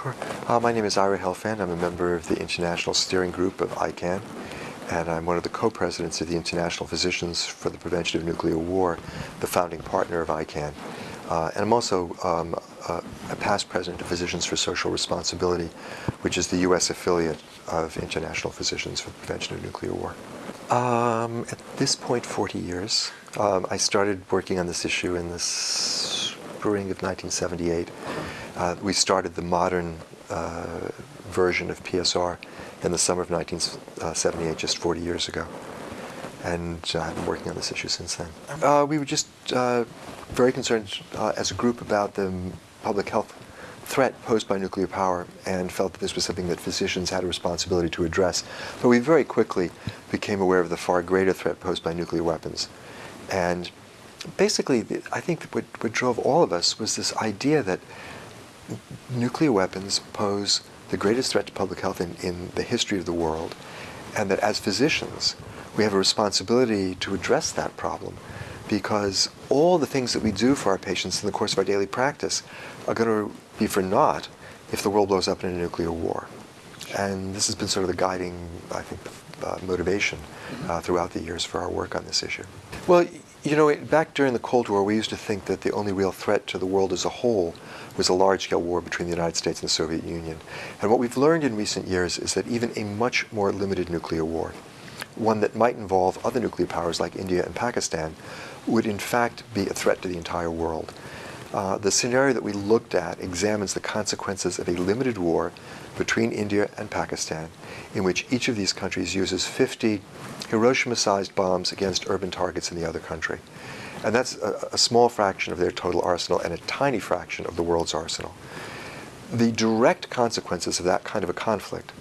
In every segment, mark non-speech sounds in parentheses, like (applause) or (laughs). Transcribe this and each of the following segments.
Sure. Uh, my name is Ira Helfand. I'm a member of the International Steering Group of ICAN, and I'm one of the co-presidents of the International Physicians for the Prevention of Nuclear War, the founding partner of ICAN. Uh, and I'm also um, a, a past president of Physicians for Social Responsibility, which is the U.S. affiliate of International Physicians for the Prevention of Nuclear War. Um, at this point, 40 years. Um, I started working on this issue in the spring of 1978. Uh, we started the modern uh, version of PSR in the summer of 1978, just 40 years ago. And uh, I've been working on this issue since then. Uh, we were just uh, very concerned uh, as a group about the public health threat posed by nuclear power and felt that this was something that physicians had a responsibility to address. But we very quickly became aware of the far greater threat posed by nuclear weapons. And basically, I think what, what drove all of us was this idea that nuclear weapons pose the greatest threat to public health in, in the history of the world, and that as physicians, we have a responsibility to address that problem because all the things that we do for our patients in the course of our daily practice are going to be for naught if the world blows up in a nuclear war. And this has been sort of the guiding, I think, uh, motivation uh, throughout the years for our work on this issue. Well, you know, back during the Cold War, we used to think that the only real threat to the world as a whole was a large-scale war between the United States and the Soviet Union. And what we've learned in recent years is that even a much more limited nuclear war, one that might involve other nuclear powers like India and Pakistan, would in fact be a threat to the entire world. Uh, the scenario that we looked at examines the consequences of a limited war between India and Pakistan, in which each of these countries uses 50 Hiroshima-sized bombs against urban targets in the other country. And that's a, a, small fraction of their total arsenal and a tiny fraction of the world's arsenal. The direct consequences of that kind of a conflict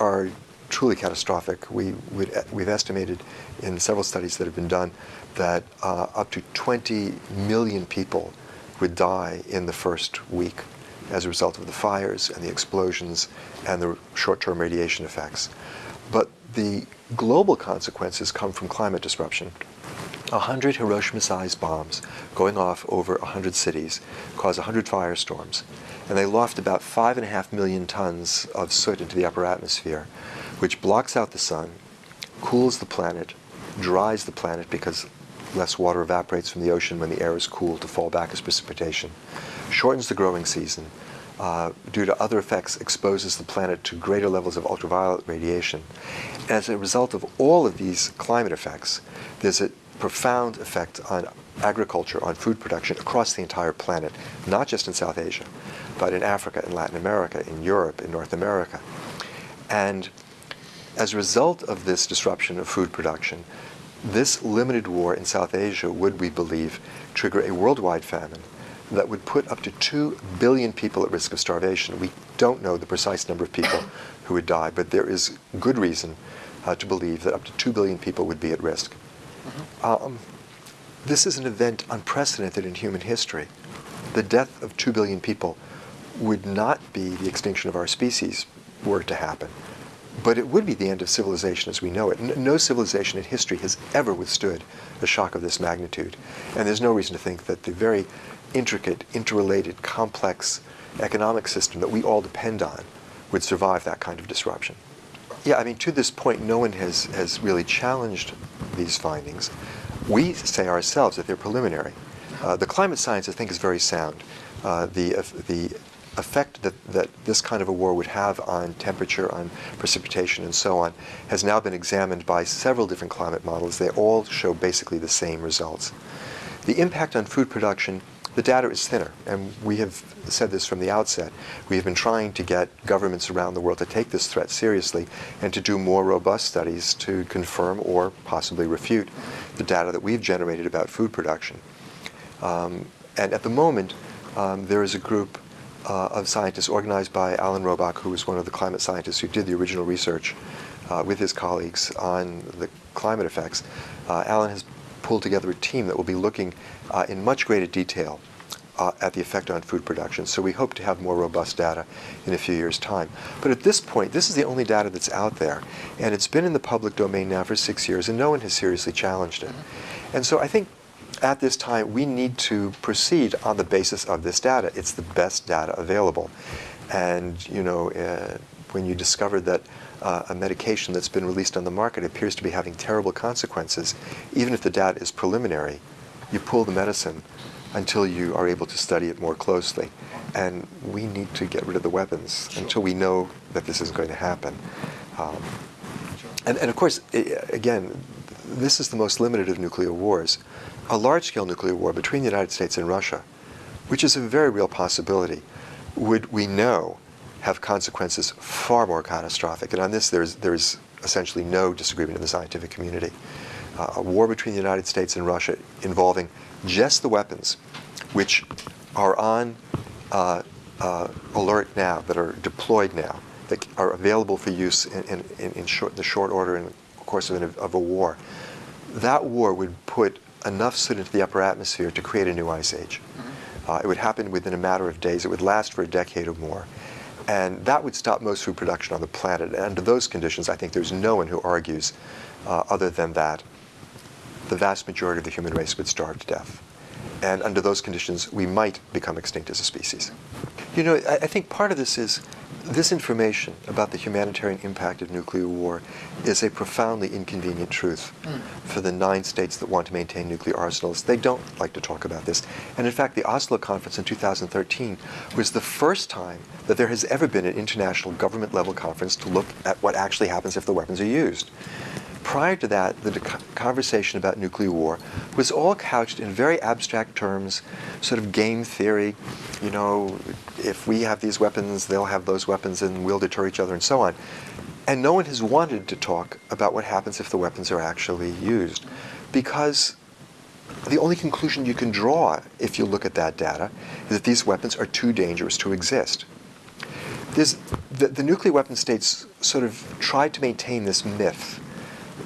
are truly catastrophic. We, we've estimated in several studies that have been done that uh, up to 20 million people would die in the first week as a result of the fires and the explosions and the short-term radiation effects. The global consequences come from climate disruption. 100 Hiroshima-sized bombs going off over 100 cities cause 100 firestorms, and they loft about 5.5 million tons of soot into the upper atmosphere, which blocks out the sun, cools the planet, dries the planet because less water evaporates from the ocean when the air is cool to fall back as precipitation, shortens the growing season, uh, due to other effects, exposes the planet to greater levels of ultraviolet radiation. As a result of all of these climate effects, there's a profound effect on agriculture, on food production across the entire planet, not just in South Asia, but in Africa, in Latin America, in Europe, in North America. And as a result of this disruption of food production, this limited war in South Asia would, we believe, trigger a worldwide famine that would put up to 2 billion people at risk of starvation. We don't know the precise number of people (coughs) who would die, but there is good reason uh, to believe that up to 2 billion people would be at risk. Mm -hmm. um, this is an event unprecedented in human history. The death of 2 billion people would not be the extinction of our species were it to happen. But it would be the end of civilization as we know it. No civilization in history has ever withstood a shock of this magnitude. And there's no reason to think that the very intricate, interrelated, complex economic system that we all depend on would survive that kind of disruption. Yeah, I mean, to this point, no one has, has really challenged these findings. We say ourselves that they're preliminary. Uh, the climate science, I think, is very sound. Uh, the, uh, the effect that, that this kind of a war would have on temperature, on precipitation, and so on, has now been examined by several different climate models. They all show basically the same results. The impact on food production, the data is thinner, and we have said this from the outset. We have been trying to get governments around the world to take this threat seriously and to do more robust studies to confirm or possibly refute the data that we've generated about food production. Um, and at the moment, um, there is a group uh, of scientists organized by Alan Robock, who was one of the climate scientists who did the original research uh, with his colleagues on the climate effects. Uh, Alan has pulled together a team that will be looking uh, in much greater detail uh, at the effect on food production. So we hope to have more robust data in a few years' time. But at this point, this is the only data that's out there. And it's been in the public domain now for six years, and no one has seriously challenged it. And so I think at this time, we need to proceed on the basis of this data. It's the best data available. And you know, uh, when you discover that uh, a medication that's been released on the market appears to be having terrible consequences, even if the data is preliminary, you pull the medicine until you are able to study it more closely. And we need to get rid of the weapons sure. until we know that this is going to happen. Um, and, and of course, again, this is the most limited of nuclear wars. A large-scale nuclear war between the United States and Russia, which is a very real possibility, would we know have consequences far more catastrophic. And on this, there's, there's essentially no disagreement in the scientific community. Uh, a war between the United States and Russia involving just the weapons which are on uh, uh, alert now, that are deployed now, that are available for use in, in, in short, the short order in the course of, an, of a war, that war would put enough soot into the upper atmosphere to create a new ice age. Mm-hmm. Uh, it would happen within a matter of days. It would last for a decade or more. And that would stop most food production on the planet. And under those conditions, I think there's no one who argues uh, other than that the vast majority of the human race would starve to death. And under those conditions, we might become extinct as a species. You know, I, I think part of this is this information about the humanitarian impact of nuclear war is a profoundly inconvenient truth mm. for the nine states that want to maintain nuclear arsenals. They don't like to talk about this. And in fact, the Oslo Conference in 2013 was the first time that there has ever been an international government level conference to look at what actually happens if the weapons are used prior to that, the conversation about nuclear war was all couched in very abstract terms, sort of game theory. You know, if we have these weapons, they'll have those weapons, and we'll deter each other, and so on. And no one has wanted to talk about what happens if the weapons are actually used, because the only conclusion you can draw if you look at that data is that these weapons are too dangerous to exist. The, the nuclear weapon states sort of tried to maintain this myth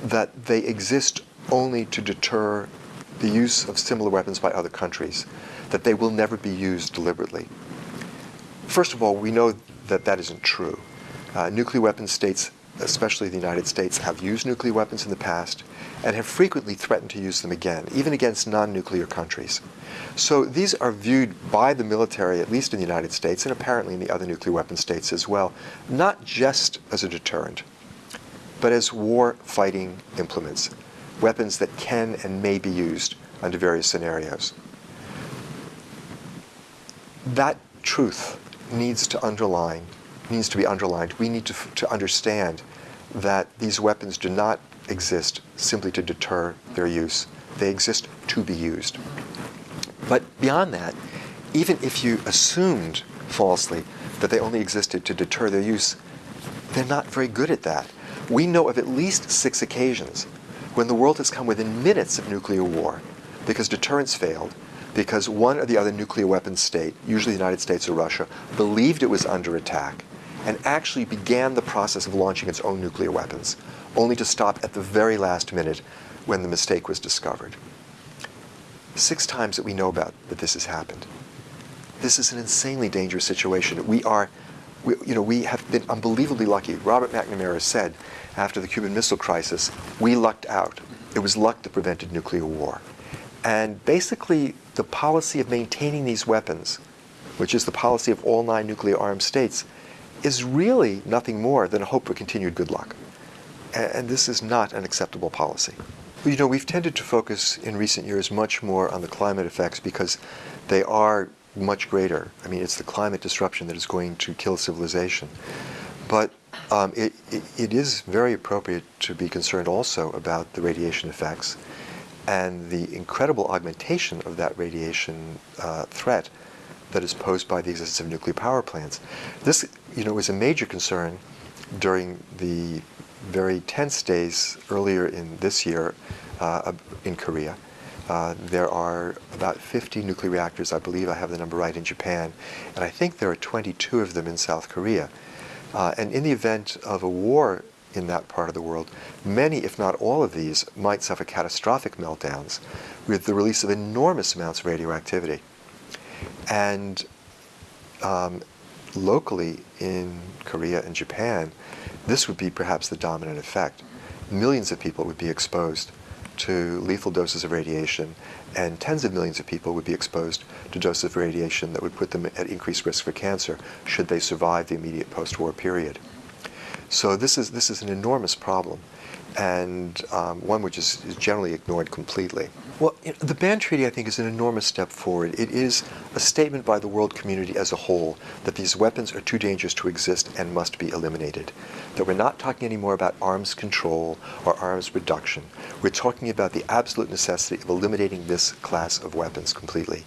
that they exist only to deter the use of similar weapons by other countries, that they will never be used deliberately. First of all, we know that that isn't true. Uh, nuclear weapon states, especially the United States, have used nuclear weapons in the past and have frequently threatened to use them again, even against non-nuclear countries. So these are viewed by the military, at least in the United States, and apparently in the other nuclear weapon states as well, not just as a deterrent, but as war fighting implements, weapons that can and may be used under various scenarios. That truth needs to underline, needs to be underlined. We need to, to understand that these weapons do not exist simply to deter their use. They exist to be used. But beyond that, even if you assumed falsely that they only existed to deter their use, they're not very good at that. We know of at least six occasions when the world has come within minutes of nuclear war because deterrence failed, because one or the other nuclear weapons state, usually the United States or Russia, believed it was under attack and actually began the process of launching its own nuclear weapons, only to stop at the very last minute when the mistake was discovered. Six times that we know about that this has happened. This is an insanely dangerous situation. We are we, you know, we have been unbelievably lucky. Robert McNamara said after the Cuban Missile Crisis, we lucked out. It was luck that prevented nuclear war. And basically, the policy of maintaining these weapons, which is the policy of all nine nuclear armed states, is really nothing more than a hope for continued good luck. And, and this is not an acceptable policy. You know, we've tended to focus in recent years much more on the climate effects because they are much greater. I mean, it's the climate disruption that is going to kill civilization. But um, it, it, it is very appropriate to be concerned also about the radiation effects and the incredible augmentation of that radiation uh, threat that is posed by the existence of nuclear power plants. This, you know, was a major concern during the very tense days earlier in this year uh, in Korea. Uh, there are about 50 nuclear reactors, I believe I have the number right, in Japan, and I think there are 22 of them in South Korea. Uh, and in the event of a war in that part of the world, many, if not all of these, might suffer catastrophic meltdowns with the release of enormous amounts of radioactivity. And um, locally in Korea and Japan, this would be perhaps the dominant effect. Millions of people would be exposed to lethal doses of radiation, and tens of millions of people would be exposed to doses of radiation that would put them at increased risk for cancer should they survive the immediate post-war period. So this is, this is an enormous problem and um, one which is, is, generally ignored completely. Well, the ban treaty, I think, is an enormous step forward. It is a statement by the world community as a whole that these weapons are too dangerous to exist and must be eliminated. That we're not talking anymore about arms control or arms reduction. We're talking about the absolute necessity of eliminating this class of weapons completely.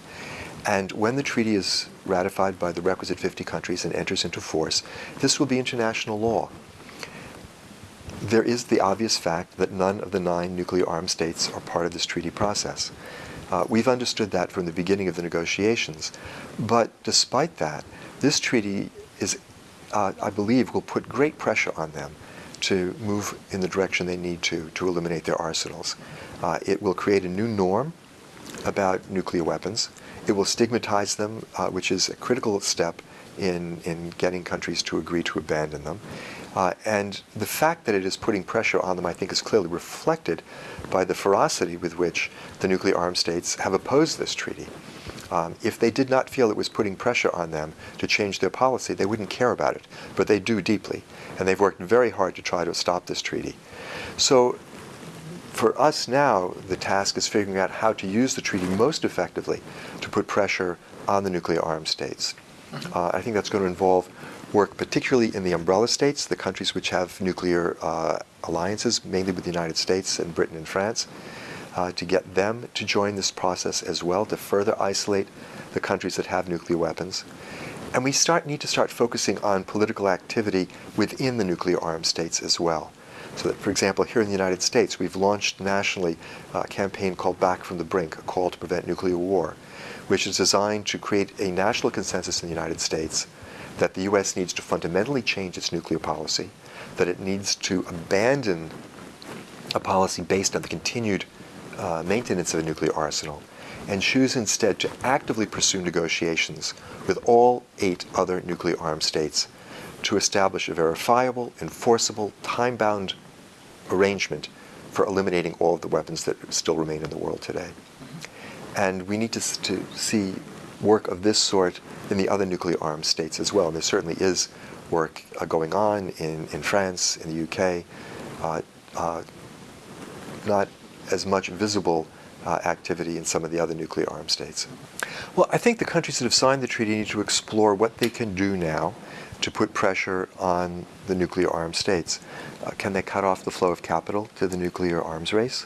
And when the treaty is ratified by the requisite 50 countries and enters into force, this will be international law there is the obvious fact that none of the nine nuclear armed states are part of this treaty process. Uh, we've understood that from the beginning of the negotiations. But despite that, this treaty is, uh, I believe, will put great pressure on them to move in the direction they need to to eliminate their arsenals. Uh, it will create a new norm about nuclear weapons. It will stigmatize them, uh, which is a critical step in, in getting countries to agree to abandon them. Uh, and the fact that it is putting pressure on them, I think, is clearly reflected by the ferocity with which the nuclear armed states have opposed this treaty. Um, if they did not feel it was putting pressure on them to change their policy, they wouldn't care about it. But they do deeply. And they've worked very hard to try to stop this treaty. So for us now, the task is figuring out how to use the treaty most effectively to put pressure on the nuclear armed states. Uh, I think that's going to involve work particularly in the umbrella states, the countries which have nuclear uh, alliances, mainly with the United States and Britain and France, uh, to get them to join this process as well, to further isolate the countries that have nuclear weapons. And we start, need to start focusing on political activity within the nuclear armed states as well. So that, for example, here in the United States, we've launched nationally a campaign called Back from the Brink, a call to prevent nuclear war, which is designed to create a national consensus in the United States that the U.S. needs to fundamentally change its nuclear policy, that it needs to abandon a policy based on the continued uh, maintenance of a nuclear arsenal, and choose instead to actively pursue negotiations with all eight other nuclear armed states to establish a verifiable, enforceable, time-bound arrangement for eliminating all of the weapons that still remain in the world today. And we need to, to see work of this sort in the other nuclear armed states as well. And there certainly is work uh, going on in, in France, in the UK, uh, uh, not as much visible uh, activity in some of the other nuclear armed states. Well, I think the countries that have signed the treaty need to explore what they can do now to put pressure on the nuclear armed states. Uh, can they cut off the flow of capital to the nuclear arms race?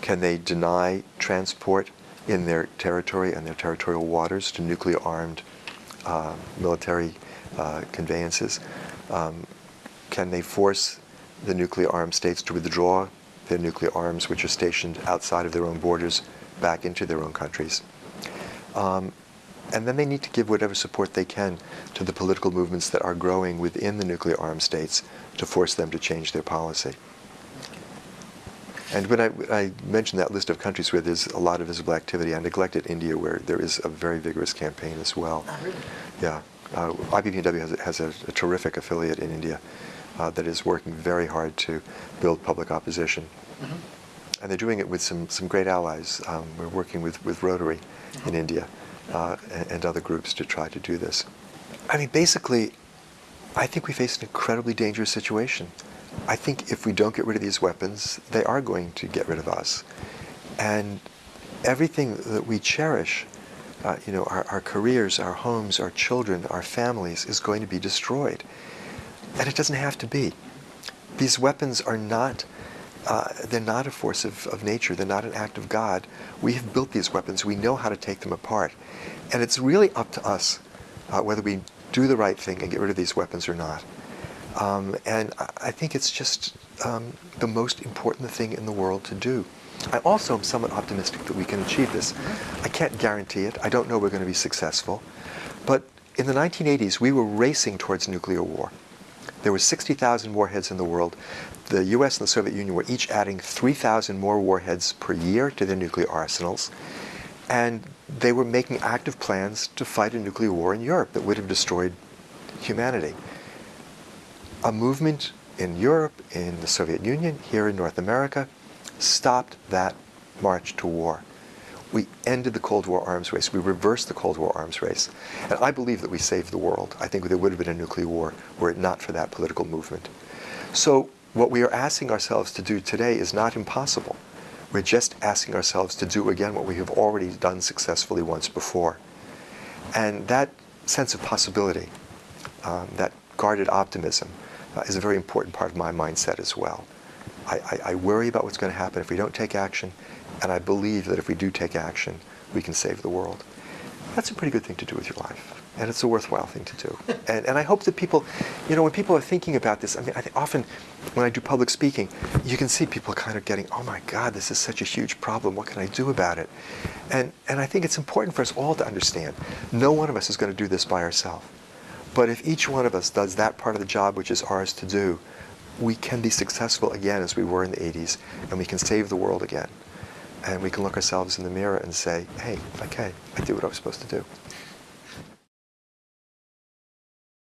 Can they deny transport in their territory and their territorial waters to nuclear armed uh, military uh, conveyances? Um, can they force the nuclear armed states to withdraw their nuclear arms, which are stationed outside of their own borders, back into their own countries? Um, and then they need to give whatever support they can to the political movements that are growing within the nuclear armed states to force them to change their policy. And when I, I, mentioned that list of countries where there's a lot of visible activity, I neglected India, where there is a very vigorous campaign as well. Oh, really? Yeah. Uh, has, has a, a, terrific affiliate in India uh, that is working very hard to build public opposition. Mm -hmm. And they're doing it with some, some great allies. Um, we're working with, with Rotary mm -hmm. in India uh, and, and other groups to try to do this. I mean, basically, I think we face an incredibly dangerous situation. I think if we don't get rid of these weapons, they are going to get rid of us. And everything that we cherish, uh, you know, our, our careers, our homes, our children, our families, is going to be destroyed. And it doesn't have to be. These weapons are not, uh, they're not a force of, of nature. They're not an act of God. We have built these weapons. We know how to take them apart. And it's really up to us uh, whether we do the right thing and get rid of these weapons or not. Um, and I think it's just um, the most important thing in the world to do. I also am somewhat optimistic that we can achieve this. I can't guarantee it. I don't know we're going to be successful. But in the 1980s, we were racing towards nuclear war. There were 60,000 warheads in the world. The US and the Soviet Union were each adding 3,000 more warheads per year to their nuclear arsenals. And they were making active plans to fight a nuclear war in Europe that would have destroyed humanity a movement in Europe, in the Soviet Union, here in North America, stopped that march to war. We ended the Cold War arms race. We reversed the Cold War arms race. And I believe that we saved the world. I think there would have been a nuclear war were it not for that political movement. So what we are asking ourselves to do today is not impossible. We're just asking ourselves to do again what we have already done successfully once before. And that sense of possibility, um, that guarded optimism, uh, is a very important part of my mindset as well. I, I, I worry about what's going to happen if we don't take action, and I believe that if we do take action, we can save the world. That's a pretty good thing to do with your life. And it's a worthwhile thing to do. (laughs) And, and I hope that people, you know, when people are thinking about this, I mean, I think often when I do public speaking, you can see people kind of getting, oh my God, this is such a huge problem. What can I do about it? And, and I think it's important for us all to understand, no one of us is going to do this by ourselves. But if each one of us does that part of the job which is ours to do, we can be successful again as we were in the 80s, and we can save the world again. And we can look ourselves in the mirror and say, hey, okay, I did what I was supposed to do.